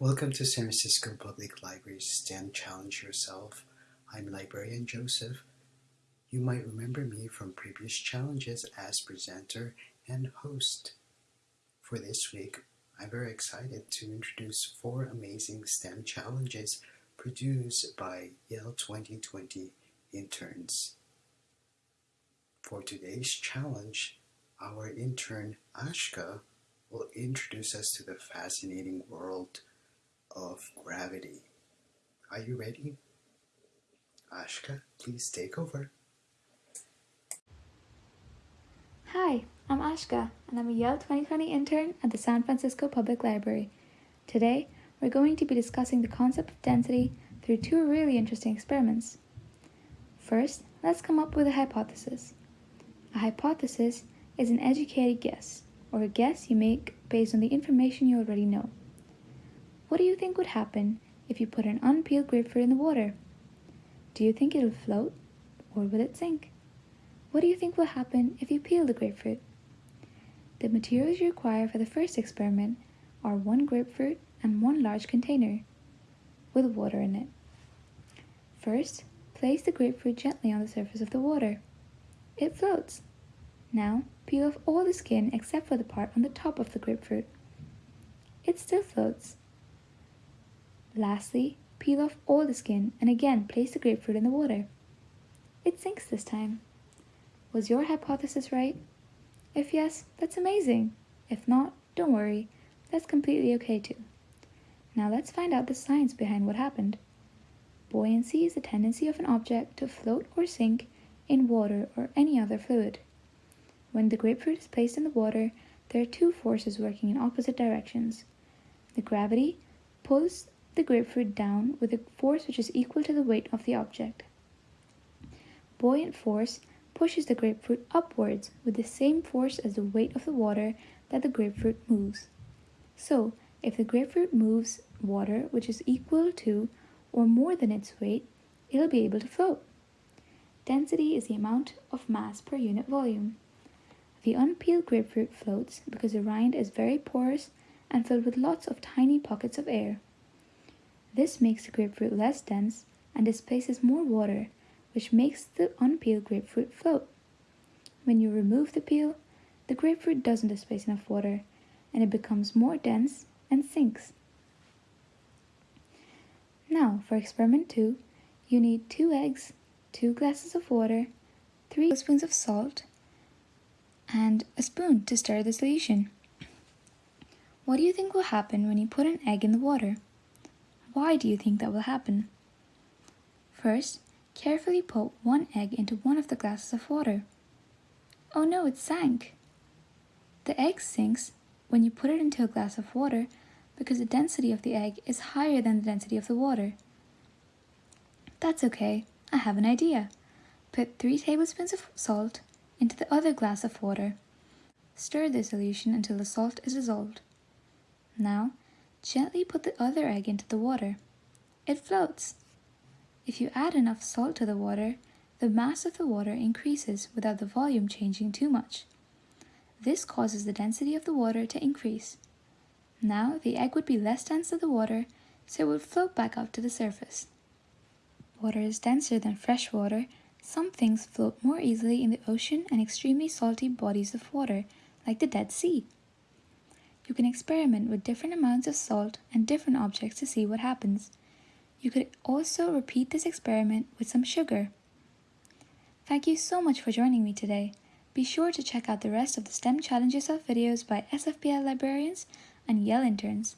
Welcome to San Francisco Public Library's STEM Challenge Yourself. I'm librarian Joseph. You might remember me from previous challenges as presenter and host. For this week, I'm very excited to introduce four amazing STEM challenges produced by Yale 2020 interns. For today's challenge, our intern Ashka will introduce us to the fascinating world of gravity. Are you ready? Ashka, please take over. Hi, I'm Ashka, and I'm a Yale 2020 intern at the San Francisco Public Library. Today, we're going to be discussing the concept of density through two really interesting experiments. First, let's come up with a hypothesis. A hypothesis is an educated guess, or a guess you make based on the information you already know. What do you think would happen if you put an unpeeled grapefruit in the water? Do you think it'll float or will it sink? What do you think will happen if you peel the grapefruit? The materials you require for the first experiment are one grapefruit and one large container with water in it. First, place the grapefruit gently on the surface of the water. It floats. Now, peel off all the skin except for the part on the top of the grapefruit. It still floats. Lastly, peel off all the skin and again place the grapefruit in the water. It sinks this time. Was your hypothesis right? If yes, that's amazing. If not, don't worry, that's completely okay too. Now let's find out the science behind what happened. Buoyancy is the tendency of an object to float or sink in water or any other fluid. When the grapefruit is placed in the water, there are two forces working in opposite directions. The gravity pulls the grapefruit down with a force which is equal to the weight of the object. Buoyant force pushes the grapefruit upwards with the same force as the weight of the water that the grapefruit moves. So, if the grapefruit moves water which is equal to or more than its weight, it'll be able to float. Density is the amount of mass per unit volume. The unpeeled grapefruit floats because the rind is very porous and filled with lots of tiny pockets of air. This makes the grapefruit less dense and displaces more water, which makes the unpeeled grapefruit float. When you remove the peel, the grapefruit doesn't displace enough water, and it becomes more dense and sinks. Now, for experiment 2, you need 2 eggs, 2 glasses of water, 3 spoons of salt, and a spoon to stir the solution. What do you think will happen when you put an egg in the water? Why do you think that will happen? First, carefully put one egg into one of the glasses of water. Oh no, it sank! The egg sinks when you put it into a glass of water because the density of the egg is higher than the density of the water. That's okay, I have an idea. Put 3 tablespoons of salt into the other glass of water. Stir the solution until the salt is dissolved. Now, Gently put the other egg into the water. It floats. If you add enough salt to the water, the mass of the water increases without the volume changing too much. This causes the density of the water to increase. Now the egg would be less dense than the water, so it would float back up to the surface. Water is denser than fresh water. Some things float more easily in the ocean and extremely salty bodies of water, like the Dead Sea. You can experiment with different amounts of salt and different objects to see what happens. You could also repeat this experiment with some sugar. Thank you so much for joining me today. Be sure to check out the rest of the STEM Challenge Yourself videos by SFPL librarians and Yale interns.